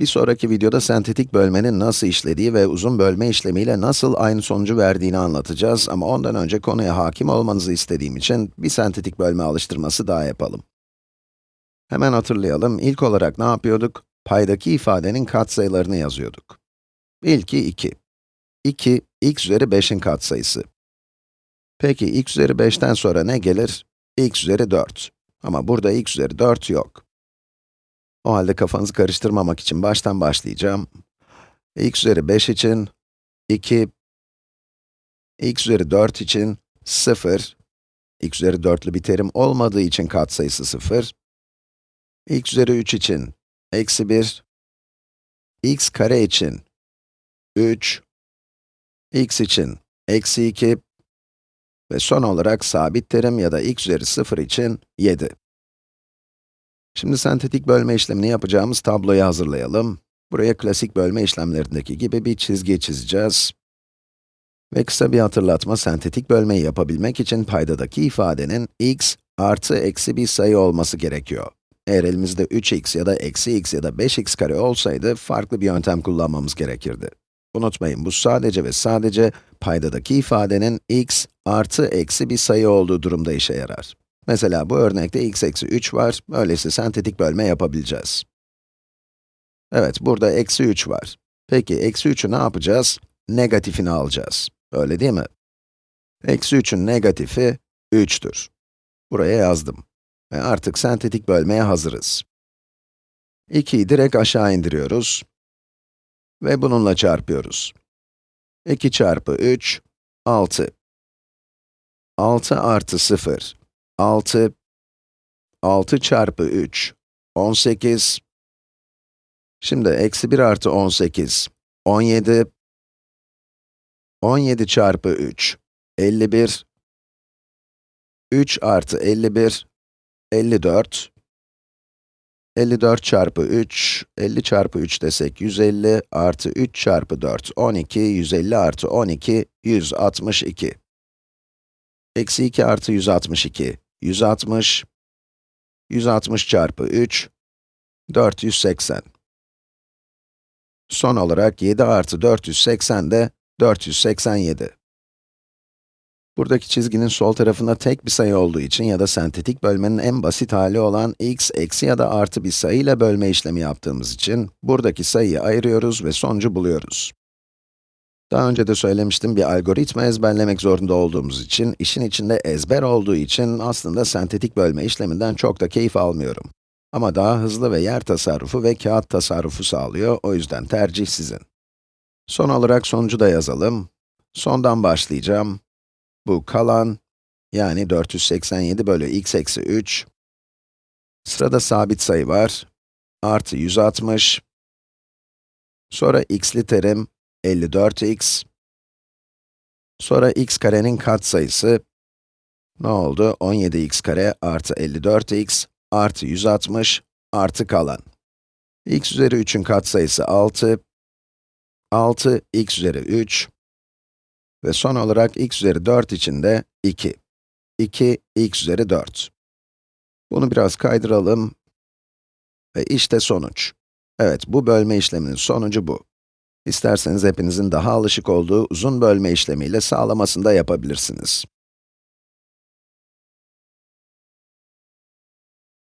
Bir sonraki videoda sentetik bölmenin nasıl işlediği ve uzun bölme işlemiyle nasıl aynı sonucu verdiğini anlatacağız ama ondan önce konuya hakim olmanızı istediğim için bir sentetik bölme alıştırması daha yapalım. Hemen hatırlayalım, ilk olarak ne yapıyorduk? Paydaki ifadenin katsayılarını yazıyorduk. İlki 2. 2, x üzeri 5'in katsayısı. Peki, x üzeri 5'ten sonra ne gelir? x üzeri 4. Ama burada x üzeri 4 yok. O halde kafanızı karıştırmamak için baştan başlayacağım. x üzeri 5 için 2, x üzeri 4 için 0, x üzeri 4'lü bir terim olmadığı için katsayısı 0, x üzeri 3 için eksi 1, x kare için 3, x için eksi 2 ve son olarak sabit terim ya da x üzeri 0 için 7. Şimdi sentetik bölme işlemini yapacağımız tabloyu hazırlayalım. Buraya klasik bölme işlemlerindeki gibi bir çizgi çizeceğiz. Ve kısa bir hatırlatma, sentetik bölmeyi yapabilmek için paydadaki ifadenin x artı eksi bir sayı olması gerekiyor. Eğer elimizde 3x ya da eksi x ya da 5x kare olsaydı, farklı bir yöntem kullanmamız gerekirdi. Unutmayın, bu sadece ve sadece paydadaki ifadenin x artı eksi bir sayı olduğu durumda işe yarar. Mesela bu örnekte x eksi 3 var, öyleyse sentetik bölme yapabileceğiz. Evet, burada eksi 3 var. Peki, eksi 3'ü ne yapacağız? Negatifini alacağız. Öyle değil mi? Eksi 3'ün negatifi 3'tür. Buraya yazdım. Ve artık sentetik bölmeye hazırız. 2'yi direkt aşağı indiriyoruz. Ve bununla çarpıyoruz. 2 çarpı 3, 6. 6 artı 0, 6, 6 çarpı 3, 18. Şimdi eksi 1 artı 18, 17. 17 çarpı 3, 51. 3 artı 51, 54. 54 çarpı 3, 50 çarpı 3 desek 150 artı 3 çarpı 4, 12, 150 artı 12, 162. Eksi 2 artı 162, 160. 160 çarpı 3, 480. Son olarak 7 artı 480 de 487. Buradaki çizginin sol tarafında tek bir sayı olduğu için ya da sentetik bölmenin en basit hali olan x eksi ya da artı bir sayı ile bölme işlemi yaptığımız için buradaki sayıyı ayırıyoruz ve sonucu buluyoruz. Daha önce de söylemiştim, bir algoritma ezberlemek zorunda olduğumuz için, işin içinde ezber olduğu için aslında sentetik bölme işleminden çok da keyif almıyorum. Ama daha hızlı ve yer tasarrufu ve kağıt tasarrufu sağlıyor, o yüzden tercih sizin. Son olarak sonucu da yazalım. Sondan başlayacağım. Bu kalan, yani 487 bölü x eksi 3. Sırada sabit sayı var. Artı 160. Sonra x'li terim, 54x. Sonra x karenin katsayısı, ne oldu? 17x kare artı 54x artı 160 artı kalan. x üzeri 3'ün katsayısı 6. 6, x üzeri 3. Ve son olarak x üzeri 4 için de 2. 2, x üzeri 4. Bunu biraz kaydıralım. Ve işte sonuç. Evet, bu bölme işleminin sonucu bu. İsterseniz hepinizin daha alışık olduğu uzun bölme işlemiyle sağlamasını da yapabilirsiniz.